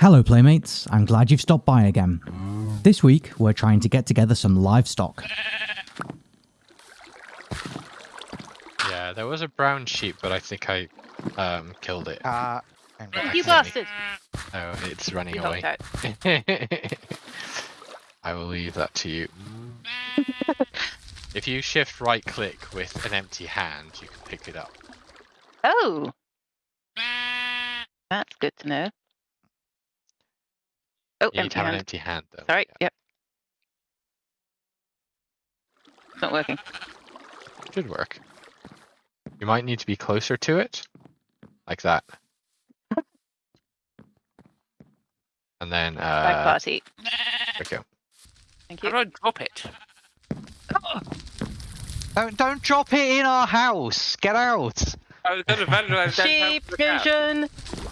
Hello, Playmates. I'm glad you've stopped by again. This week, we're trying to get together some livestock. Yeah, there was a brown sheep, but I think I um, killed it. Uh. You bastard! Oh, it's running You away. I will leave that to you. if you shift right click with an empty hand, you can pick it up. Oh! That's good to know. Oh, You need empty to have an hand. empty hand though. Sorry, Yeah, yep. It's not working. should work. You might need to be closer to it, like that. And then, Bag uh, party. there we go. Thank How you. do I drop it? Don't, don't drop it in our house. Get out. I was going to vandalize that Sheep house cow, vision!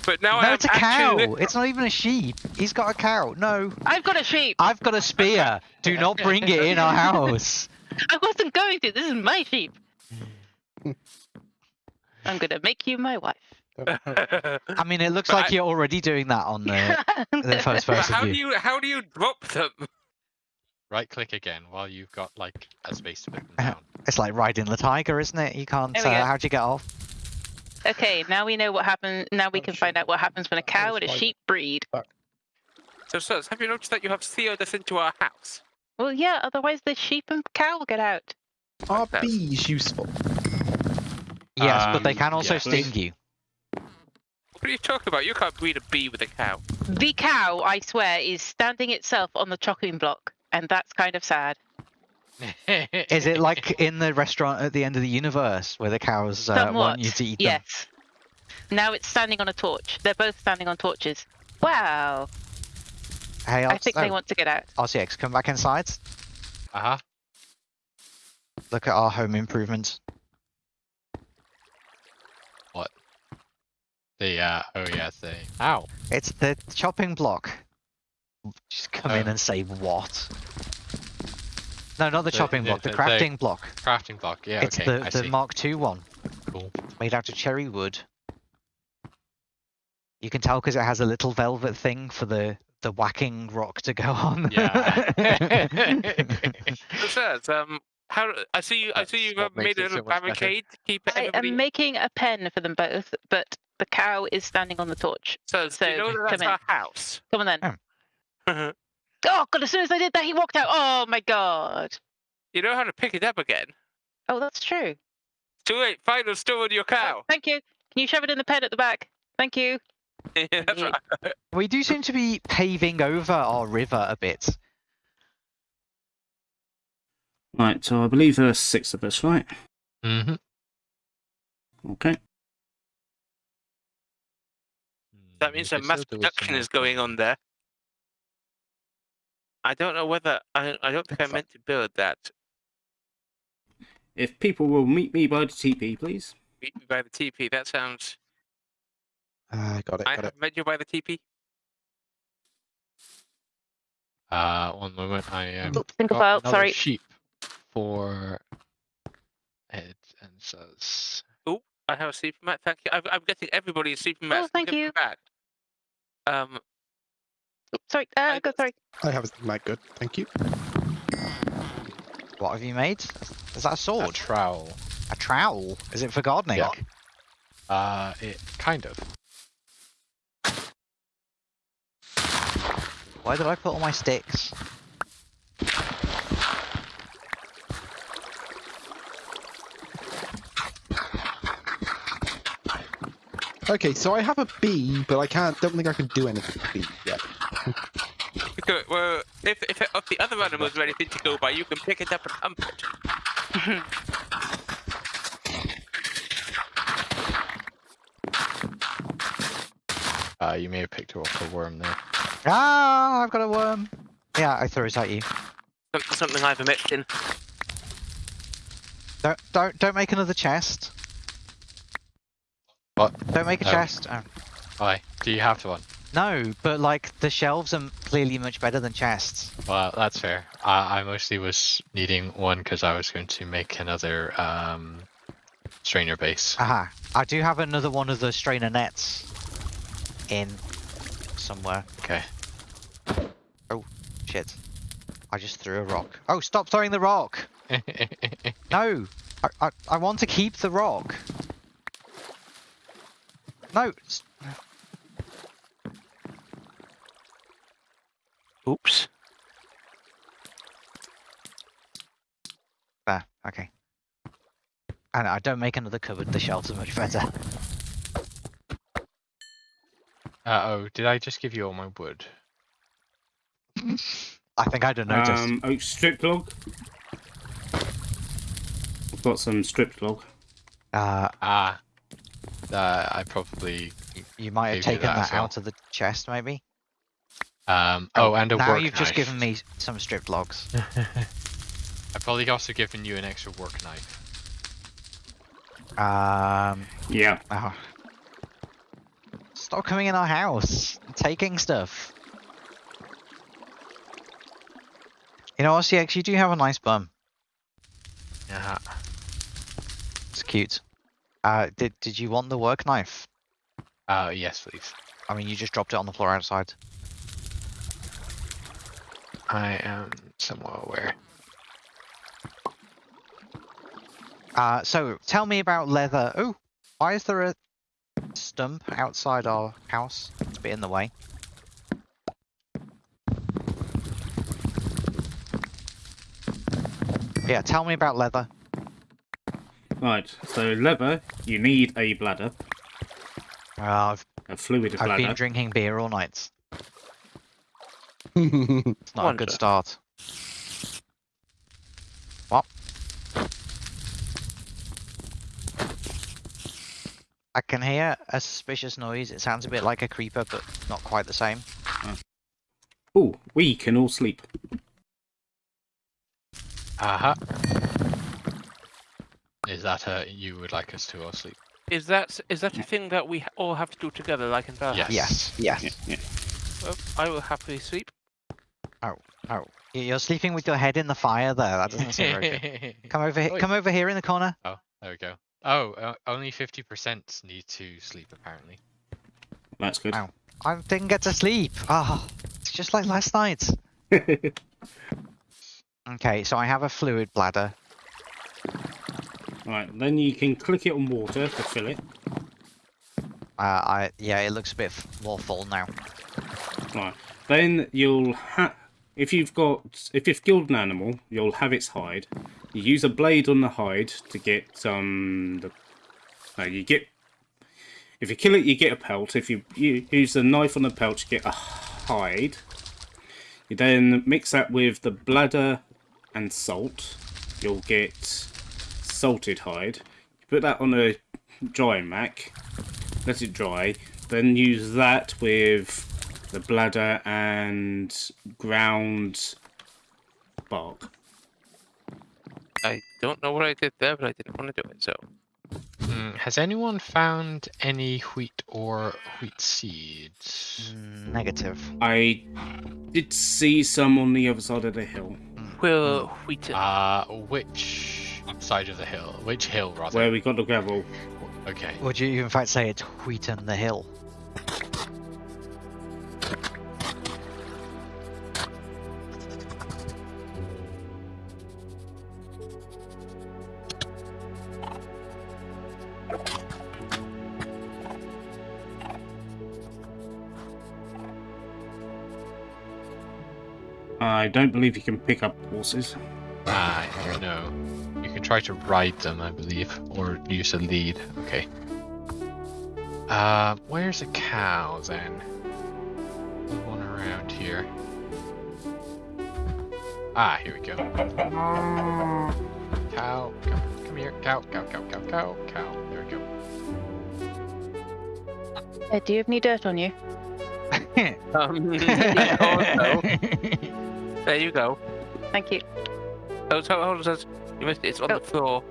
but now no, am it's a cow. actually- It's not even a sheep. He's got a cow. No, I've got a sheep! I've got a spear. Do not bring it in our house. I wasn't going to. This is my sheep. I'm gonna make you my wife. I mean, it looks But like I- you're already doing that on the, the first But person how view. do you how do you drop them? Right click again while you've got like a space to put them Uh-huh. down. It's like riding the tiger, isn't it? You can't. There Uh, how'd you get off? Okay, now we know what happened. Now we Oh, can shit. find out what happens when a cow and a sheep breed. So, sirs, have you noticed that you have sealed us into our house? Well, yeah, otherwise the sheep and cow will get out. Are That's- bees useful? Yes, but they Um, can also yes. sting you. What are you talking about? You can't breed a bee with a cow. The cow, I swear, is standing itself on the chopping block, and that's kind of sad. Is it like in the restaurant at the end of the universe where the cows uh, Somewhat. want you to eat them? Yes. Now it's standing on a torch. They're both standing on torches. Wow. Hey, I think they oh, want to get out. RCX, come back inside. Uh huh. Look at our home improvements. What? The uh oh yeah the ow It's the chopping block. Just come in Oh. and say what? No, not the, The- chopping the- block, the the- the- crafting block. crafting block. Yeah, it's okay, the, I the see. Mark II one, Cool. made out of cherry wood. You can tell because it has a little velvet thing for the, the whacking rock to go on. Yeah. So, sirs, um, how I see you. I see you've uh, what makes made a it so little better. barricade to keep I am making a pen for them both, but the cow is standing on the torch. Sirs, do you so know that come that's our house? Come on then. Oh. Oh god, as soon as I did that, he walked out. Oh my god. you know how to pick it up again. Oh, that's true. Too late. Final stolen your Oh, cow. thank you. Can you shove it in the pen at the back? Thank you. that's Yeah. right. we do seem to be paving over our river a bit. Right, so I believe there are six of us, right? Mm-hmm. Okay. That means a mass production is going on there. I don't know whether I. I don't think I meant to build that. If people will meet me by the TP, please. Meet me by the TP. That sounds. Ah, got it, I got it. have met you by the TP. Uh, one moment. I am. Oops, single got file, another sorry. Sheep for it and says. Oh, I have a supermat. Thank you. I'm, I'm getting everybody a supermat. Oh, thank you. Back. Um, Oops, sorry. Uh, I- go, sorry. I have a mic good, thank you. What have you made? Is that a A sword? trowel. A trowel? Is it for gardening? Yeah. Uh, it kind of. Why did I put all my sticks? Okay, so I have a bee, but I can't. Don't think I can do anything with the bee yet. Because, well, if if, if the other animals are anything to go by, you can pick it up and hump it. Uh, you may have picked up a worm there. Ah, I've got a worm. Yeah, I threw it at you. Something I've omitted in. Don't don't don't make another chest. What? Don't make a Oh. chest. Oh. Why? Do you have to one? No, but like the shelves are clearly much better than chests. Well, that's fair. I, I mostly was needing one because I was going to make another um, strainer base. Aha. I do have another one of the strainer nets in somewhere. Okay. Oh, shit. I just threw a rock. Oh, stop throwing the rock! No! I, I, I want to keep the rock. No! Oops. There, okay. And I don't make another cupboard, the shelves are much better. Uh oh, did I just give you all my wood? I think I don't notice. Um, oak strip log. I've got some strip log. uh, Ah. Uh, I probably. you might have taken that that, as well. out of the chest, maybe? Um. Oh, and a now work you've just given me some stripped logs. I've probably also given you an extra work knife. Um, Yeah. oh. Stop coming in our house, taking stuff. You know, RCX, you do have a nice bum. Yeah. It's cute. Uh, did did you want the work knife? Uh, yes, please. I mean, you just dropped it on the floor outside. I am somewhat aware. Uh, so tell me about leather. Oh, why is there a stump outside our house? It's a bit in the way. Yeah, tell me about leather. Right. So leather, you need a bladder, Uh, I've, a fluid bladder. I've been drinking beer all night. It's not a good start. What? I can hear a suspicious noise. It sounds a bit like a creeper, but not quite the same. Oh, we can all sleep. Aha. Is that uh you would like us to all sleep? Is that is that a thing that we all have to do together, like in Valhalla? Yes. Yes. Yeah, yeah. Well, I will happily sleep. Oh, oh. you're sleeping with your head in the fire there. That doesn't seem very good. Come over here. Come over here in the corner. Oh, there we go. Oh, uh, only 50% need to sleep, apparently. That's good. Ow. I didn't get to sleep. Ah, it's just like last night. Okay, so I have a fluid bladder. right. Then you can click it on water to fill it. Uh, I yeah, it looks a bit f- more full now. Right. Then you'll have, if you've got, if you've killed an animal, you'll have its hide. You use a blade on the hide to get um the. No, you get. If you kill it, you get a pelt. If you, you use a knife on the pelt, you get a hide. You then mix that with the bladder and salt. You'll get salted hide. You put that on a drying rack. Let it dry. Then use that with the bladder and ground bark. I don't know what I did there, but I didn't want to do it. So Mm, has anyone found any wheat or wheat seeds? Mm, negative. I did see some on the other side of the hill, we'll wheat. Uh, which side of the hill? Which hill, rather? where we got the gravel. Okay. Would you in fact say it's wheat Wheaton the Hill? I don't believe you can pick up horses. Ah, no. You can try to ride them, I believe, or use a lead. Okay. Uh, where's a cow then? One around here. Ah, here we go. Cow, come, come here. Cow, cow, cow, cow, cow, cow. There we go. Uh, do you have any dirt on you? Um, yeah, also, there you go. Thank you. Oh, so hold on. You missed it. It's on Oh. the floor.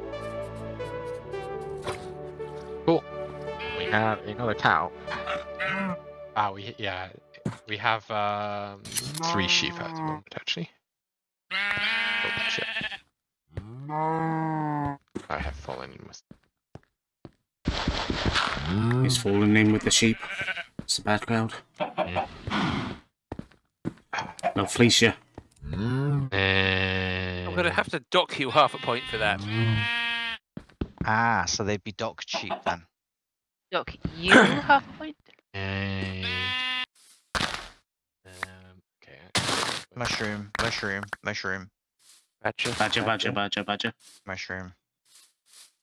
Oh. We have another cow. Ah, we yeah, we have um, three sheep at the moment actually. Oh shit! I have fallen in with. He's fallen in with the sheep. It's a bad crowd. Yeah. They'll fleece you. And I'm gonna eh. have to dock you half a point for that. Mm. Ah, so they'd be dock cheap then. Doc, you half a point. And... Um, okay. Mushroom, mushroom, mushroom, Badger. Badger, badger, badger, badger. mushroom.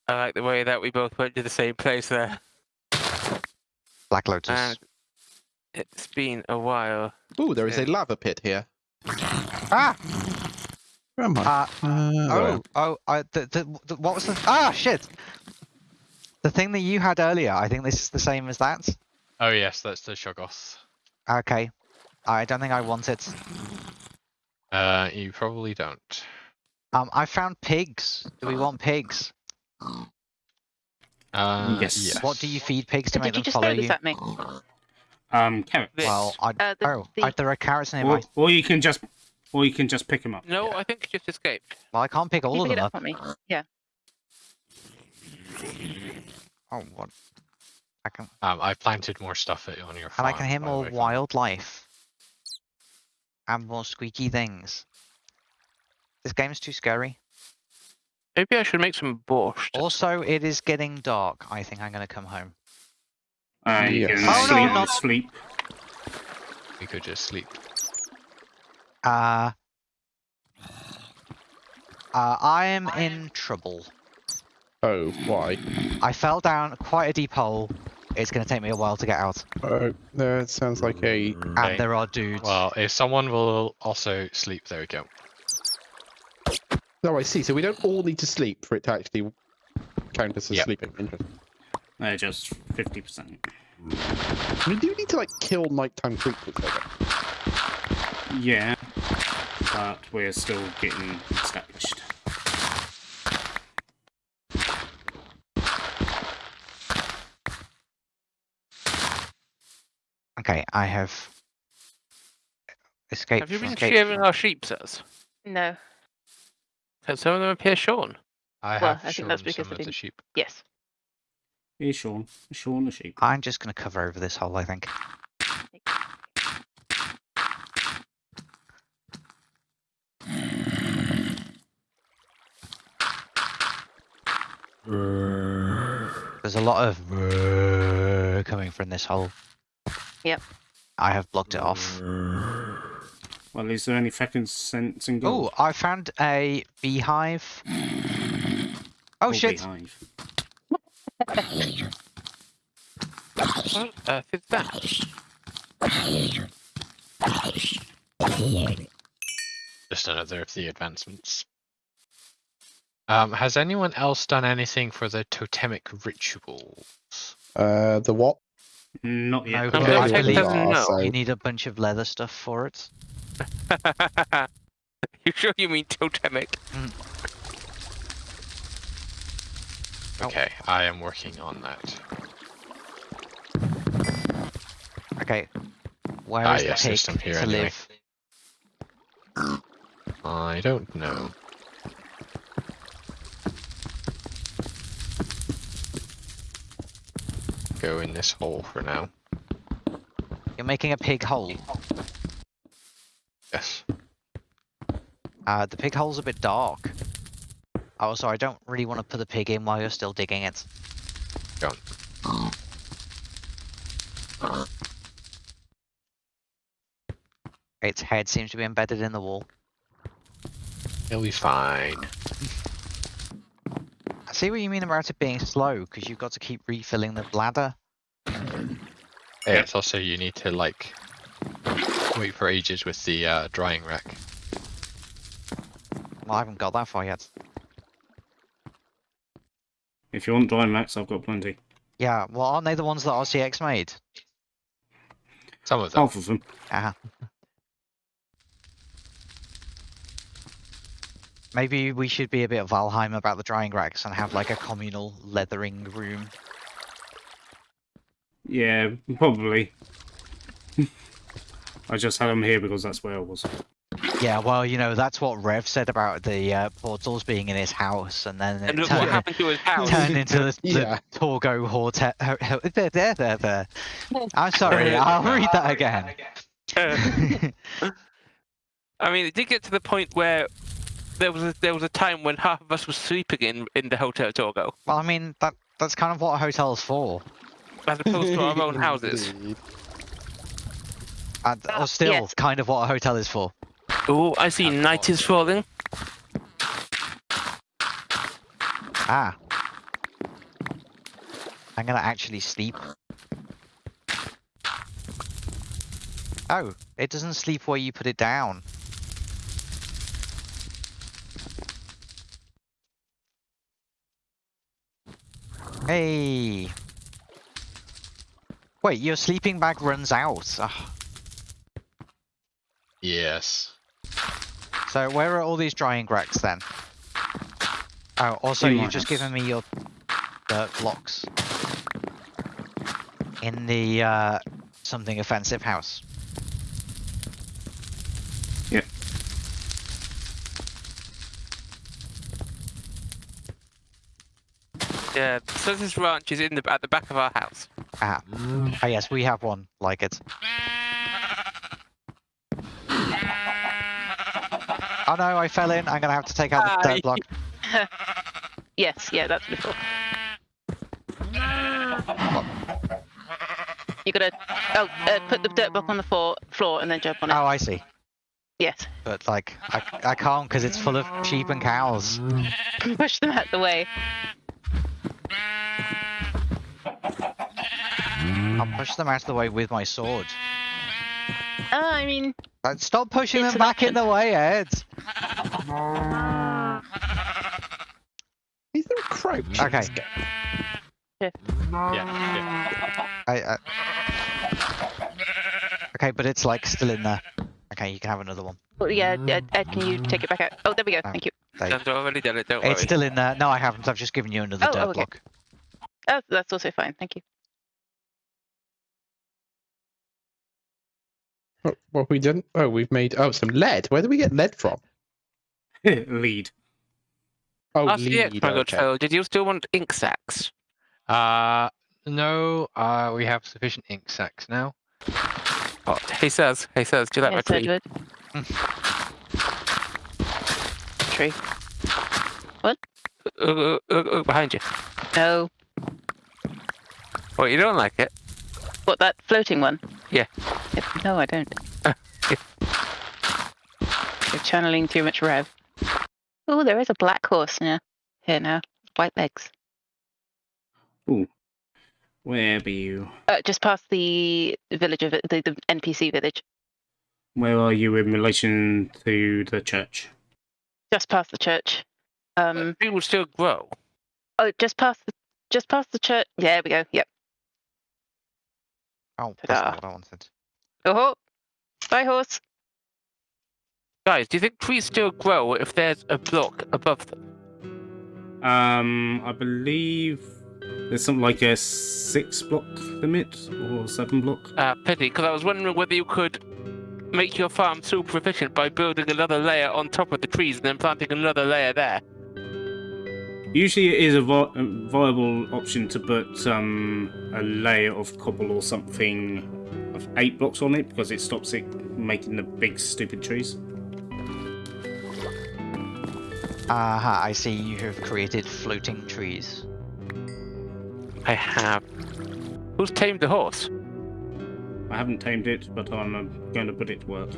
I like the way that we both went to the same place there. Black Lotus. And it's been a while. Ooh, there is a eh. lava pit here. Ah! Where am I? Uh, Uh, oh, oh, I, the, the, the, what was the, ah, shit! The thing that you had earlier, I think this is the same as that. Oh yes, that's the Shoggoth. Okay. I don't think I want it. Uh, you probably don't. Um, I found pigs. Do we want pigs? Uh, Yes. What do you feed pigs to Did make you them just follow throw this you? at me? Um, carrots. This. Well, I, Uh, the- oh, the- I, there are carrots nearby. Or, or you can just, or you can just pick them up. No, I think it just escaped. Well, I can't pick all you of pick them it up. up me. Yeah. Oh, what? I can, Um, I planted more stuff at- on your farm. and I can hear more way, from- wildlife. And more squeaky things. This game's too scary. Maybe I should make some borscht. Also, it is getting dark. I think I'm gonna come home. Uh, you Yes. can Oh, no, sleep, sleep. We could just sleep. Uh, uh, I am in trouble. Oh, why? I fell down quite a deep hole. It's gonna take me a while to get out. Oh, that sounds like a. And Okay. there are dudes. Well, if someone will also sleep, there we go. No, I see. So we don't all need to sleep for it to actually count us as Yep. sleeping. Interesting. They're just fifty percent. We do need to like kill nighttime creatures. though. Yeah, but we're still getting established. Okay, I have escaped Have you been escaped shearing from- our sheep, sirs? No. Can some of them appear shorn? I Well, have I think that's because some I of the sheep. Yes. Here's Sean. Sean the sheep. I'm just gonna cover over this hole, I think. There's a lot of coming from this hole. Yep. I have blocked it off. Well, is there any fucking sense in Oh. I found a beehive. Oh Or shit! beehive? What on earth is that? Just another of the advancements. Um, has anyone else done anything for the totemic rituals? Uh, the what? Not yet. No, Okay, I take believe doesn't so- you need a bunch of leather stuff for it. you sure you mean totemic? Oh. Okay, I am working on that. Okay. Where Ah, is yes, the pig some here to anyway. live? I don't know. Go in this hole for now. You're making a pig hole. Yes. Uh, the pig hole's a bit dark. Also, I don't really want to put the pig in while you're still digging it. On. Its head seems to be embedded in the wall. It'll be fine. I see what you mean about it being slow, because you've got to keep refilling the bladder. Hey, it's also you need to like wait for ages with the uh, drying rack. Well, I haven't got that far yet. If you want dry max, I've got plenty. Yeah, well, aren't they the ones that RCX made? Some of them. Half of them. Uh-huh. Maybe we should be a bit of Valheim about the drying racks and have like a communal leathering room. Yeah, probably. I just had them here because that's where I was. Yeah, well, you know, that's what Rev said about the uh, portals being in his house, and then it And what turned, happened to his house. turned into the, the Yeah. Torgo Horte. ho- ho- There, there, there, there. I'm sorry, I'll read that again. I mean, it did get to the point where there was a, there was a time when half of us were sleeping in in the hotel Torgo, well, I mean, that that's kind of what a hotel's for. as opposed to our own houses. And, or still, yes. kind of what a hotel is for. Oh, I see. Night is falling. Ah. I'm gonna actually sleep. Oh, it doesn't sleep where you put it down. Hey. Wait, your sleeping bag runs out. Ugh. Yes. So where are all these drying racks then? Oh, also you've just house. given me your dirt blocks. In the uh, something offensive house. Yep. Yeah, so this ranch is in the at the back of our house. Ah. Oh yes, we have one like it. Oh no, I fell in. I'm gonna have to take out the Aye. dirt block. Yes, yeah, that's before. You gotta oh uh, put the dirt block on the floor, floor and then jump on it. Oh, I see. Yes, But like, I, I can't because it's full of sheep and cows. push them out the way. I'll push them out of the way with my sword. Uh, I mean, Stop pushing them an back in the way, Ed. Is there a crouch? Okay. this? Yeah. yeah. I, I... Okay, but it's like still in there. Okay, you can have another one. well, yeah, Ed, Ed, can you take it back out? Oh, there we go. Ah. Thank you. There you- already done it. Don't worry. It's still in there. No, I haven't. I've just given you another Oh, dirt oh, okay. block. Oh, that's also fine. Thank you. What, what have we done? Oh, we've made oh some lead. Where do we get lead from? Lead. Oh, Ask the lead. ex, my good okay. fellow. Did you still want ink sacks? Uh, no, uh, we have sufficient ink sacks now. Oh, he says. He says. Do you like yes, my tree? Edward. Tree. What? uh, uh, uh, behind you. No. What? You don't like it? What, that floating one? Yeah. Yep, No, I don't. Yeah. You're channeling too much rev. Oh, there is a black horse now. Here now. White legs. Where be you? Uh, just past the village of the, the NPC village. Where are you in relation to the church? Just past the church. Um. Tree will still grow. Oh, just past the, just past the church. Yeah, there we go. Yep. Oh, that's not what I wanted. Oh, bye horse. Guys, do you think trees still grow if there's a block above them? Um, I believe there's something like a six block limit or seven block. Uh, pity, because I was wondering whether you could make your farm super efficient by building another layer on top of the trees and then planting another layer there. Usually, it is a, vi- a viable option to put um, a layer of cobble or something of eight blocks on it because it stops it making the big stupid trees. Aha, I see you have created floating trees. I have. Who's tamed the horse? I haven't tamed it, but I'm uh, going to put it to work.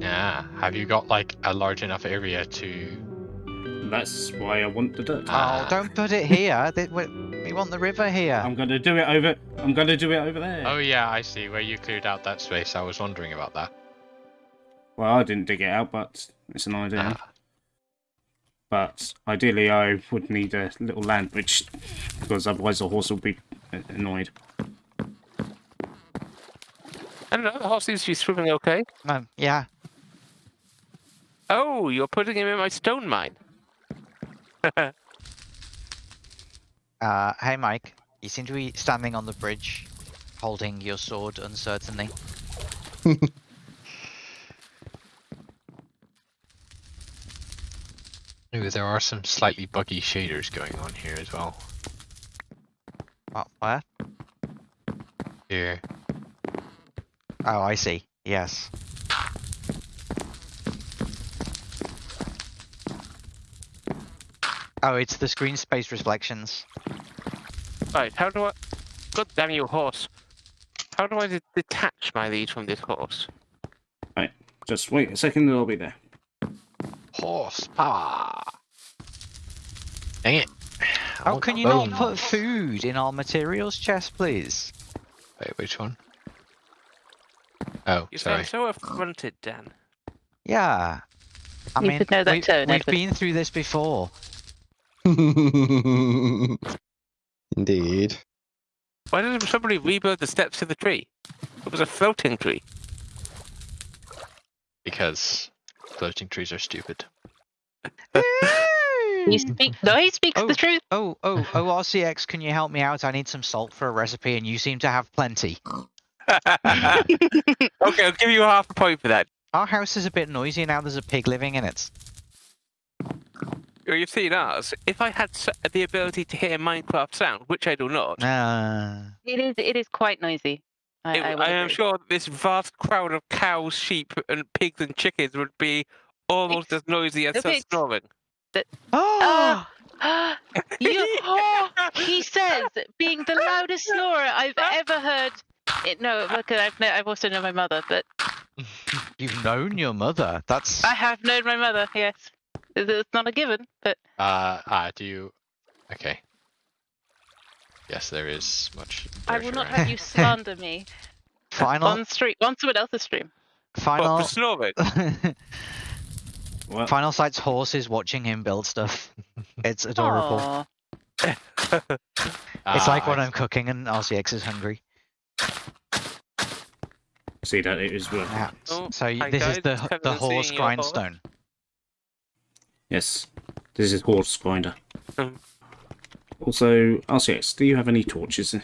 Yeah. Have you got like a large enough area to? That's why I want the dirt. Ah. Oh, don't put it here. We we want the river here. I'm going to do it over. I'm going to do it over there. Oh yeah, I see. Where you cleared out that space. I was wondering about that. Well, I didn't dig it out, but it's an idea. Ah. But ideally, I would need a little land bridge because otherwise the horse will be uh, annoyed. I don't know, the horse seems to be swimming okay. Um, yeah. Oh, you're putting him in my stone mine. Uh, hey, Mike. You seem to be standing on the bridge, holding your sword uncertainly. Ooh, there are some slightly buggy shaders going on here as well. What, where? Here. Oh, I see. Yes. Oh, it's the screen space reflections. Right, how do I... God damn you, horse. How do I detach my lead from this horse? Right, just wait a second and I'll be there. Horsepower! Dang it. I How can the you not put food in our materials chest, please? Wait, which one? Oh, You sorry. sound so affronted, Dan. Yeah. I You mean, should know that we, tone, we've Edward. been through this before. Indeed. Why didn't somebody rebuild the steps to the tree? It was a floating tree. Because floating trees are stupid. You speak. No, he speaks Oh. the truth. Oh, oh, oh, RCX, can you help me out? I need some salt for a recipe, and you seem to have plenty. okay, I'll give you half a point for that. Our house is a bit noisy now. There's a pig living in it. Well, You've seen ours. If I had the ability to hear Minecraft sound, which I do not, Uh, It is. It is quite noisy. I, it- I, I, am sure this vast crowd of cows, sheep, and pigs and chickens would be almost as noisy as the us pigs. snoring. oh, Ah, you, oh, he says, being the loudest snorer I've ever heard. It, no, look, I've, kno- I've also known my mother, but you've known your mother. That's I have known my mother. Yes, it's not a given, but Uh, ah, do you... Okay. Yes, there is much. I will not around. have you slander me final, on stream on someone else's stream. What, final, for snoring? Well, final sight's horse is watching him build stuff. It's adorable. Aw. It's like Ah, when I I'm cooking and RCX is hungry. see that it is well. Yeah. s- Oh, so y- this is the it's h- Kevin the horse your horse. grindstone. Yes, this is horse grinder. Mm. Also, RCX, do you have any torches?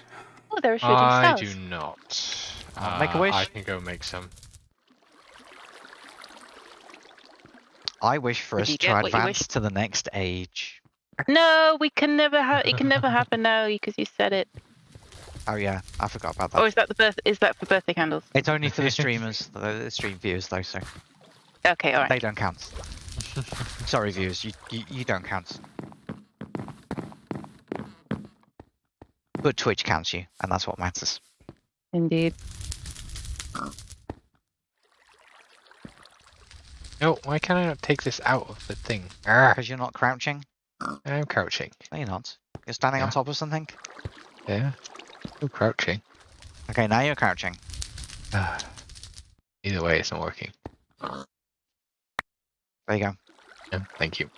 Oh, there are shooting I stars. do not. Uh, make a Uh, wish. I can go make some. I wish for us to get advance to the next age. No, we can never have. It can never happen now because you said it. Oh yeah, I forgot about oh, that. Oh, is that the birth? Is that for birthday candles? It's only for the streamers, the, the stream viewers though, so Okay, all right. they don't count. Sorry, viewers, you, you you don't count. But Twitch counts you, and that's what matters. Indeed. No, why can't I not take this out of the thing? Ah, Because you're not crouching. I'm crouching. No, you're not. You're standing on top of something. Yeah. Still crouching. Okay, now you're crouching. Ah. Either way, it's not working. There you go. Yeah, thank you.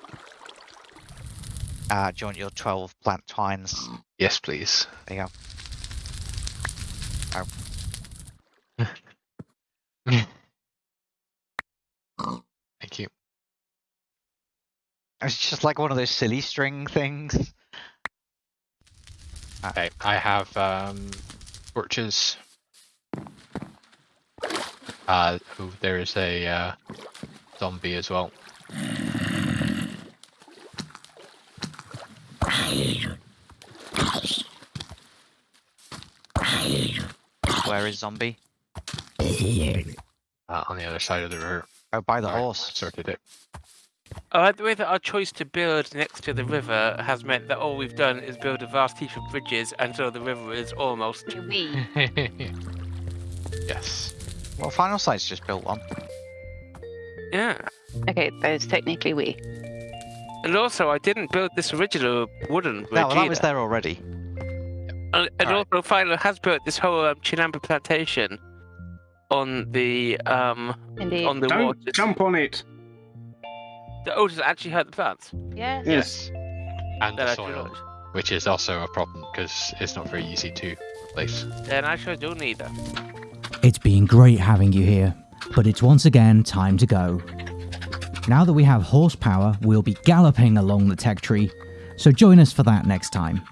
Uh, do you want your 12 plant twines? Yes, please. There you go. Thank you. It's just like one of those silly string things. Okay, I have um torches. Uh, oh, there is a uh, zombie as well. Where is zombie? Uh, on the other side of the river. Oh, by the Sorry, horse. Sorted it. I like the way that our choice to build next to the river has meant that all we've done is build a vast heap of bridges, and so the river is almost. We. yes. Well, Final Sight's just built one. Yeah. Okay, that is technically we. And also, I didn't build this original wooden bridge No, well, that was there already. And, and Alright. also, Philo has built this whole um, Chinampa plantation on the um Indeed. on the Don't waters. jump on it. The otters actually hurt the plants. Yes. Yes. And That the soil, not. which is also a problem because it's not very easy to replace. Then I sure do neither. It's been great having you here, but it's once again time to go. Now that we have horsepower, we'll be galloping along the tech tree, so join us for that next time.